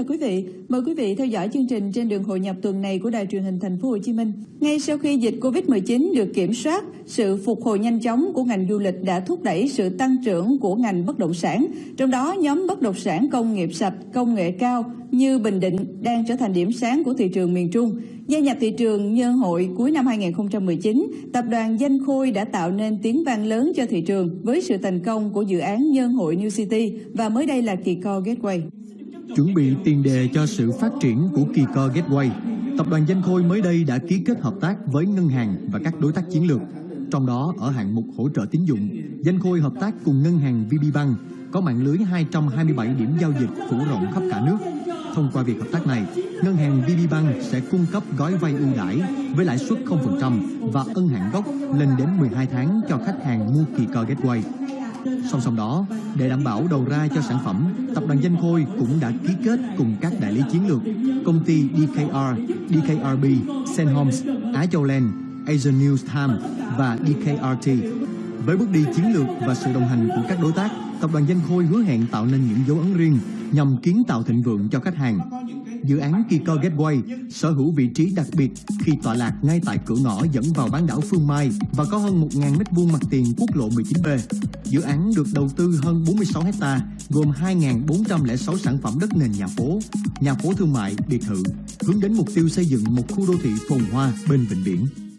chào quý vị. Mời quý vị theo dõi chương trình trên đường hội nhập tuần này của Đài truyền hình Thành phố Hồ Chí Minh. Ngay sau khi dịch Covid-19 được kiểm soát, sự phục hồi nhanh chóng của ngành du lịch đã thúc đẩy sự tăng trưởng của ngành bất động sản. Trong đó, nhóm bất động sản công nghiệp sạch, công nghệ cao như Bình Định đang trở thành điểm sáng của thị trường miền Trung. Gia nhập thị trường nhân hội cuối năm 2019, tập đoàn Danh Khôi đã tạo nên tiếng vang lớn cho thị trường với sự thành công của dự án nhân hội New City và mới đây là Kỳ Co Gateway. Chuẩn bị tiền đề cho sự phát triển của Kỳ Co Gateway, tập đoàn Danh Khôi mới đây đã ký kết hợp tác với ngân hàng và các đối tác chiến lược. Trong đó, ở hạng mục hỗ trợ tín dụng, Danh Khôi hợp tác cùng ngân hàng VPBank có mạng lưới 227 điểm giao dịch phủ rộng khắp cả nước. Thông qua việc hợp tác này, ngân hàng VPBank sẽ cung cấp gói vay ưu đãi với lãi suất 0% và ân hạn gốc lên đến 12 tháng cho khách hàng mua Kỳ Co Gateway. Song song đó, để đảm bảo đầu ra cho sản phẩm, tập đoàn Danh Khôi cũng đã ký kết cùng các đại lý chiến lược, công ty DKR, DKRB, Senhomes, Á Châu Land, Asian News Time và DKRT. Với bước đi chiến lược và sự đồng hành của các đối tác, tập đoàn Danh Khôi hứa hẹn tạo nên những dấu ấn riêng nhằm kiến tạo thịnh vượng cho khách hàng. Dự án Kiko Gateway sở hữu vị trí đặc biệt khi tọa lạc ngay tại cửa ngõ dẫn vào bán đảo Phương Mai và có hơn 1.000 m2 mặt tiền quốc lộ 19B. Dự án được đầu tư hơn 46 hecta, gồm 2.406 sản phẩm đất nền nhà phố, nhà phố thương mại, biệt thự, hướng đến mục tiêu xây dựng một khu đô thị phồn hoa bên vịnh biển.